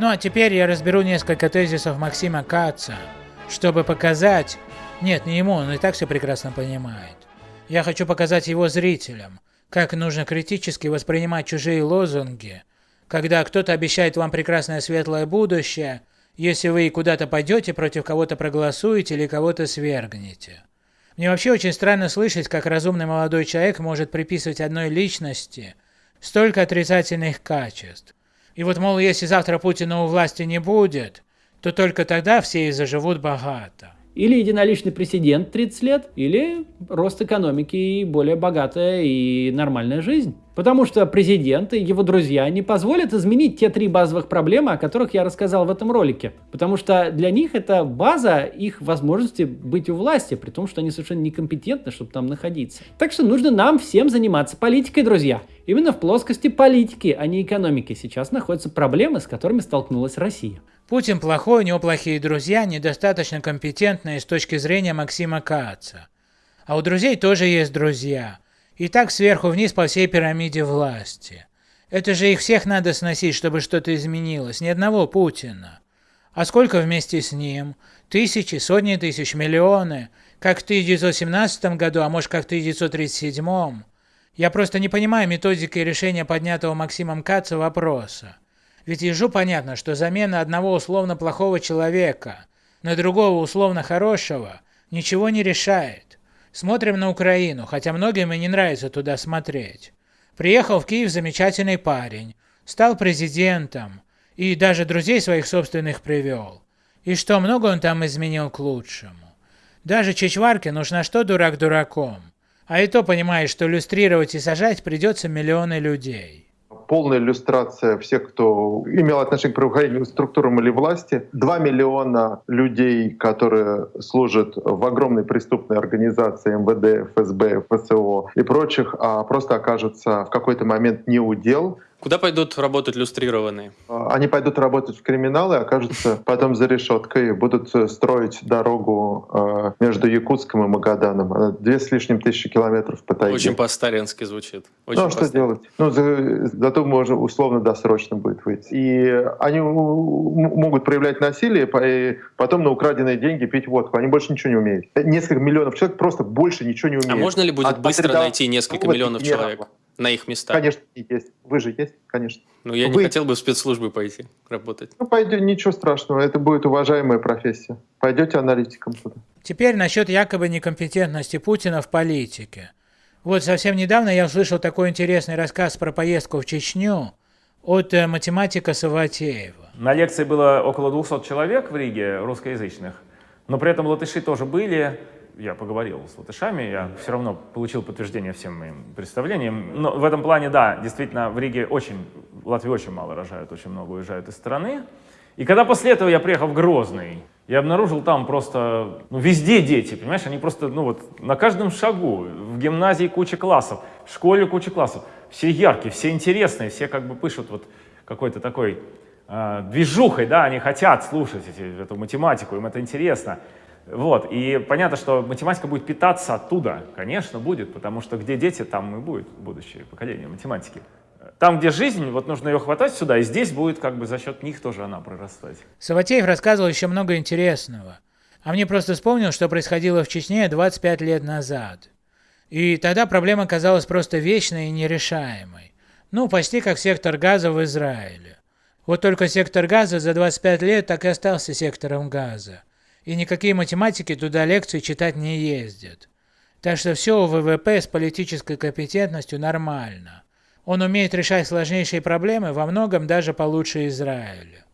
Ну а теперь я разберу несколько тезисов Максима Каца, чтобы показать... Нет, не ему, он и так все прекрасно понимает. Я хочу показать его зрителям, как нужно критически воспринимать чужие лозунги, когда кто-то обещает вам прекрасное светлое будущее, если вы куда-то пойдете, против кого-то проголосуете или кого-то свергнете. Мне вообще очень странно слышать, как разумный молодой человек может приписывать одной личности столько отрицательных качеств. И вот, мол, если завтра Путина у власти не будет, то только тогда все и заживут богато. Или единоличный президент 30 лет, или рост экономики и более богатая и нормальная жизнь. Потому что президент и его друзья не позволят изменить те три базовых проблемы, о которых я рассказал в этом ролике. Потому что для них это база их возможности быть у власти, при том, что они совершенно некомпетентны, чтобы там находиться. Так что нужно нам всем заниматься политикой, друзья. Именно в плоскости политики, а не экономики сейчас находятся проблемы, с которыми столкнулась Россия. Путин плохой, у него плохие друзья, недостаточно компетентные с точки зрения Максима Каца. А у друзей тоже есть друзья – и так сверху вниз по всей пирамиде власти. Это же их всех надо сносить, чтобы что-то изменилось, ни одного Путина. А сколько вместе с ним? Тысячи, сотни тысяч, миллионы? Как в 1917 году, а может как в 1937? Я просто не понимаю методики решения поднятого Максимом Каца вопроса. Ведь ежу понятно, что замена одного условно плохого человека на другого условно хорошего ничего не решает. Смотрим на Украину, хотя многим и не нравится туда смотреть. Приехал в Киев замечательный парень, стал президентом и даже друзей своих собственных привел. И что, много он там изменил к лучшему. Даже Чичварке нужна что дурак дураком. А и то понимаешь, что иллюстрировать и сажать придется миллионы людей полная иллюстрация всех, кто имел отношение к правоохранительным структурам или власти. Два миллиона людей, которые служат в огромной преступной организации МВД, ФСБ, ФСО и прочих, а просто окажутся в какой-то момент не удел, Куда пойдут работать люстрированные? А, они пойдут работать в криминал и окажутся потом за решеткой, будут строить дорогу между Якутском и Магаданом. Две с лишним тысячи километров по тайге. Очень по-сталински звучит. Очень ну, а что делать? Ну, за, зато можно условно досрочно будет выйти. И они могут проявлять насилие, и потом на украденные деньги пить водку. Они больше ничего не умеют. Несколько миллионов человек просто больше ничего не умеют. А можно ли будет От быстро найти несколько миллионов человек? на их местах? Конечно, есть. Вы же есть, конечно. Ну, я Вы... не хотел бы в спецслужбы пойти работать. Ну, пойдете, ничего страшного, это будет уважаемая профессия. Пойдете аналитиком туда. Теперь насчет якобы некомпетентности Путина в политике. Вот совсем недавно я услышал такой интересный рассказ про поездку в Чечню от э, математика Саватеева. На лекции было около 200 человек в Риге русскоязычных, но при этом латыши тоже были, я поговорил с латышами, я все равно получил подтверждение всем моим представлениям. Но в этом плане, да, действительно, в Риге очень, в Латвии очень мало рожают, очень много уезжают из страны. И когда после этого я приехал в Грозный, я обнаружил там просто, ну, везде дети, понимаешь, они просто, ну вот, на каждом шагу, в гимназии куча классов, в школе куча классов, все яркие, все интересные, все как бы пишут вот какой-то такой э, движухой, да, они хотят слушать эти, эту математику, им это интересно. Вот, и понятно, что математика будет питаться оттуда, конечно, будет, потому что где дети, там и будет будущее поколение математики. Там, где жизнь, вот нужно ее хватать сюда, и здесь будет как бы за счет них тоже она прорастать. Саватеев рассказывал еще много интересного. А мне просто вспомнил, что происходило в Чечне 25 лет назад. И тогда проблема казалась просто вечной и нерешаемой. Ну, почти как сектор газа в Израиле. Вот только сектор газа за 25 лет так и остался сектором газа и никакие математики туда лекции читать не ездят. Так что все у ВВП с политической компетентностью нормально. Он умеет решать сложнейшие проблемы во многом даже получше Израиля.